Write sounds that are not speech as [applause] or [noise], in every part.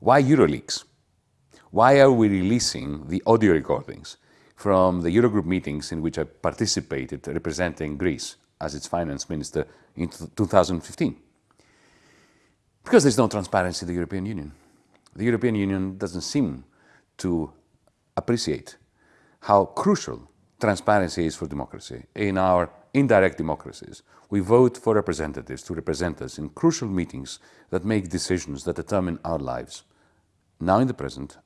Why EuroLeaks? Why are we releasing the audio recordings from the Eurogroup meetings in which I participated representing Greece as its finance minister in 2015? Because there's no transparency in the European Union. The European Union doesn't seem to appreciate how crucial transparency is for democracy. In our indirect democracies, we vote for representatives to represent us in crucial meetings that make decisions that determine our lives, now in the present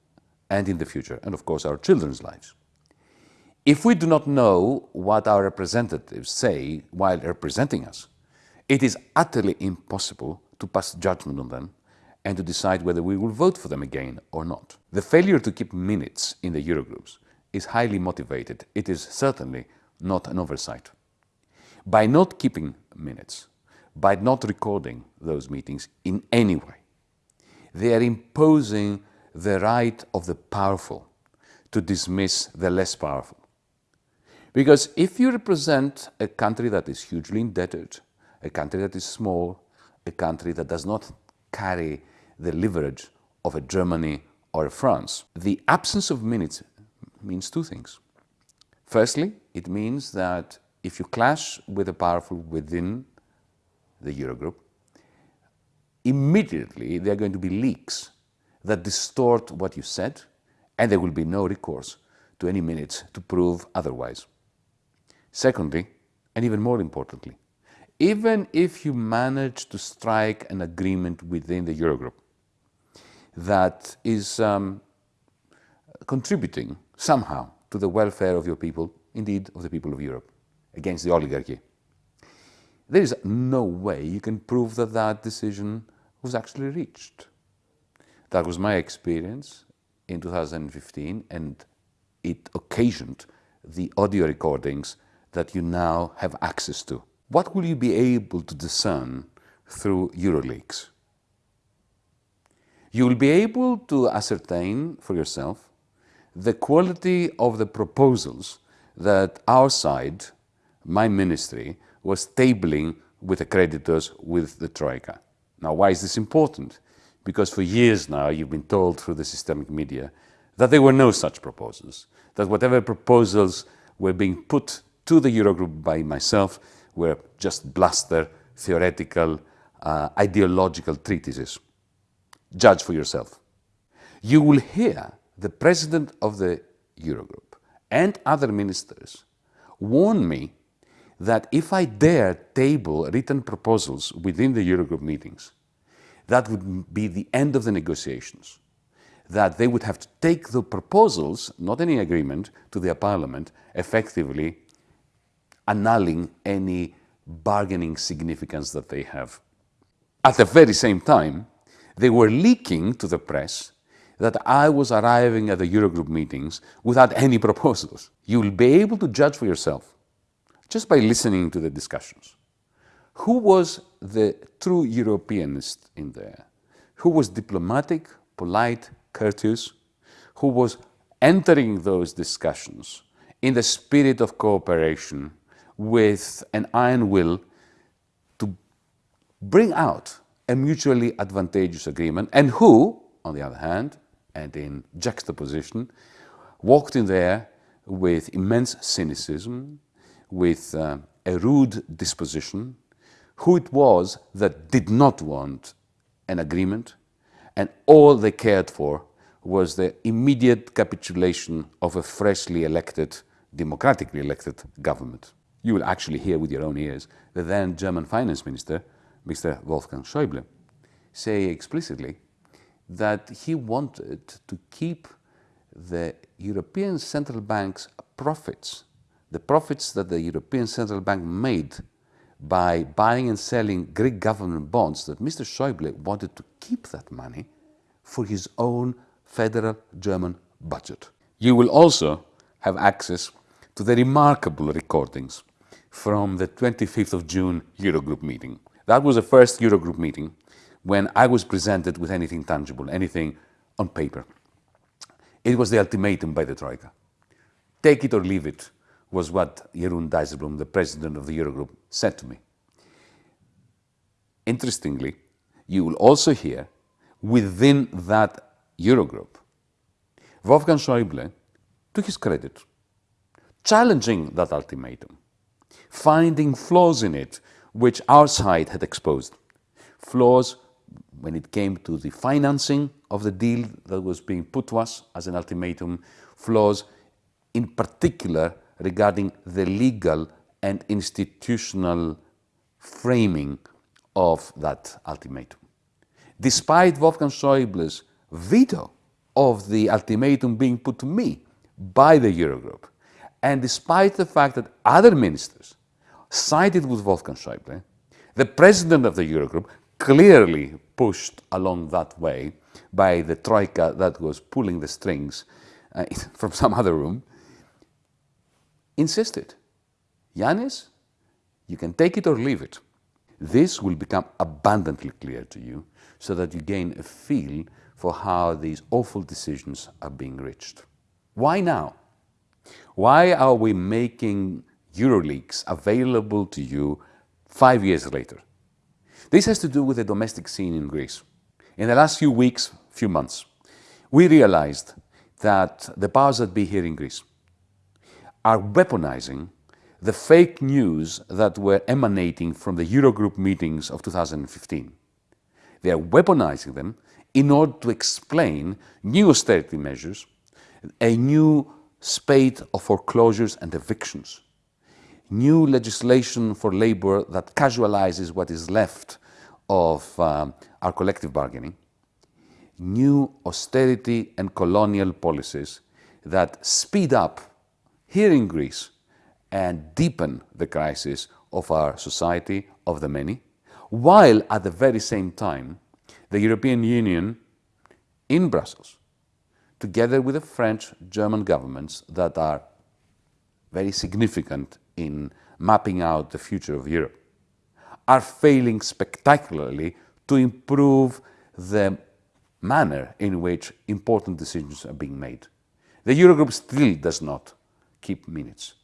and in the future, and of course our children's lives. If we do not know what our representatives say while representing us, it is utterly impossible to pass judgment on them and to decide whether we will vote for them again or not. The failure to keep minutes in the Eurogroups is highly motivated. It is certainly not an oversight. By not keeping minutes, by not recording those meetings in any way, they are imposing the right of the powerful to dismiss the less powerful. Because if you represent a country that is hugely indebted, a country that is small, a country that does not carry the leverage of a Germany or a France, the absence of minutes means two things. Firstly, it means that if you clash with the powerful within the Eurogroup, immediately there are going to be leaks that distort what you said, and there will be no recourse to any minutes to prove otherwise. Secondly, and even more importantly, even if you manage to strike an agreement within the Eurogroup that is um, contributing somehow to the welfare of your people, indeed of the people of Europe, against the oligarchy, there is no way you can prove that that decision was actually reached. That was my experience in 2015 and it occasioned the audio recordings that you now have access to. What will you be able to discern through EuroLeaks? You will be able to ascertain for yourself the quality of the proposals that our side, my ministry, was tabling with the creditors with the Troika. Now, why is this important? Because for years now you've been told through the systemic media that there were no such proposals, that whatever proposals were being put to the Eurogroup by myself were just bluster, theoretical, uh, ideological treatises. Judge for yourself. You will hear the president of the Eurogroup and other ministers warn me that if I dare table written proposals within the Eurogroup meetings, that would be the end of the negotiations. That they would have to take the proposals, not any agreement, to their parliament effectively annulling any bargaining significance that they have. At the very same time, they were leaking to the press that I was arriving at the Eurogroup meetings without any [laughs] proposals. You will be able to judge for yourself just by listening to the discussions. Who was the true Europeanist in there? Who was diplomatic, polite, courteous? Who was entering those discussions in the spirit of cooperation with an iron will to bring out a mutually advantageous agreement and who, on the other hand, and in juxtaposition, walked in there with immense cynicism, with uh, a rude disposition, who it was that did not want an agreement, and all they cared for was the immediate capitulation of a freshly elected, democratically elected government you will actually hear with your own ears the then German finance minister, Mr. Wolfgang Schäuble, say explicitly that he wanted to keep the European Central Bank's profits, the profits that the European Central Bank made by buying and selling Greek government bonds, that Mr. Schäuble wanted to keep that money for his own federal German budget. You will also have access to the remarkable recordings from the 25th of June Eurogroup meeting. That was the first Eurogroup meeting when I was presented with anything tangible, anything on paper. It was the ultimatum by the Troika. Take it or leave it, was what Jeroen Dijsselbloem, the president of the Eurogroup, said to me. Interestingly, you will also hear within that Eurogroup, Wolfgang Schäuble, to his credit, challenging that ultimatum, finding flaws in it which our side had exposed. Flaws when it came to the financing of the deal that was being put to us as an ultimatum, flaws in particular regarding the legal and institutional framing of that ultimatum. Despite Wolfgang Schäuble's veto of the ultimatum being put to me by the Eurogroup, and despite the fact that other ministers sided with Wolfgang Schäuble, the president of the Eurogroup clearly pushed along that way by the troika that was pulling the strings uh, [laughs] from some other room, insisted, Yanis, you can take it or leave it. This will become abundantly clear to you so that you gain a feel for how these awful decisions are being reached. Why now? Why are we making EuroLeaks available to you five years later? This has to do with the domestic scene in Greece. In the last few weeks, few months, we realized that the powers that be here in Greece are weaponizing the fake news that were emanating from the Eurogroup meetings of 2015. They are weaponizing them in order to explain new austerity measures, a new spate of foreclosures and evictions, new legislation for labor that casualizes what is left of um, our collective bargaining, new austerity and colonial policies that speed up here in Greece and deepen the crisis of our society of the many, while at the very same time the European Union in Brussels, together with the French, German governments that are very significant in mapping out the future of Europe, are failing spectacularly to improve the manner in which important decisions are being made. The Eurogroup still does not keep minutes.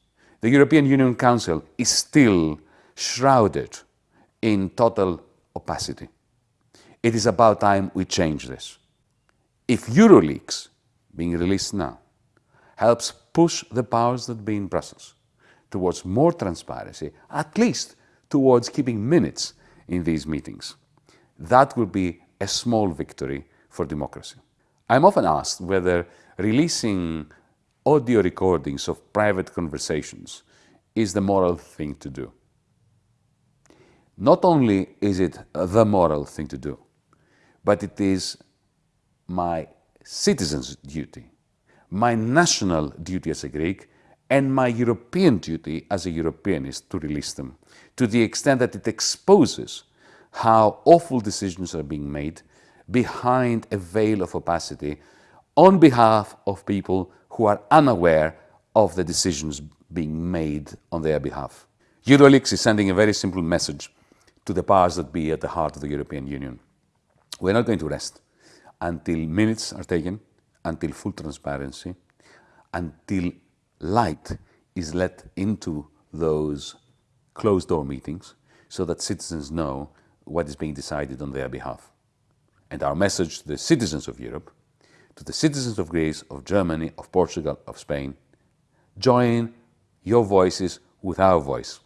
The European Union Council is still shrouded in total opacity. It is about time we change this. If EuroLeaks, being released now, helps push the powers that be in Brussels towards more transparency, at least towards keeping minutes in these meetings, that will be a small victory for democracy. I'm often asked whether releasing audio recordings of private conversations is the moral thing to do. Not only is it the moral thing to do, but it is my citizen's duty, my national duty as a Greek, and my European duty as a Europeanist to release them, to the extent that it exposes how awful decisions are being made behind a veil of opacity on behalf of people who are unaware of the decisions being made on their behalf. Euroleaks is sending a very simple message to the powers that be at the heart of the European Union. We're not going to rest until minutes are taken, until full transparency, until light is let into those closed-door meetings so that citizens know what is being decided on their behalf. And our message to the citizens of Europe, to the citizens of Greece, of Germany, of Portugal, of Spain, join your voices with our voice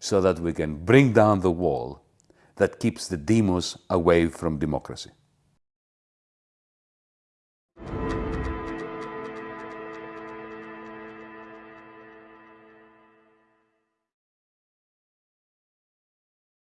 so that we can bring down the wall that keeps the demos away from democracy.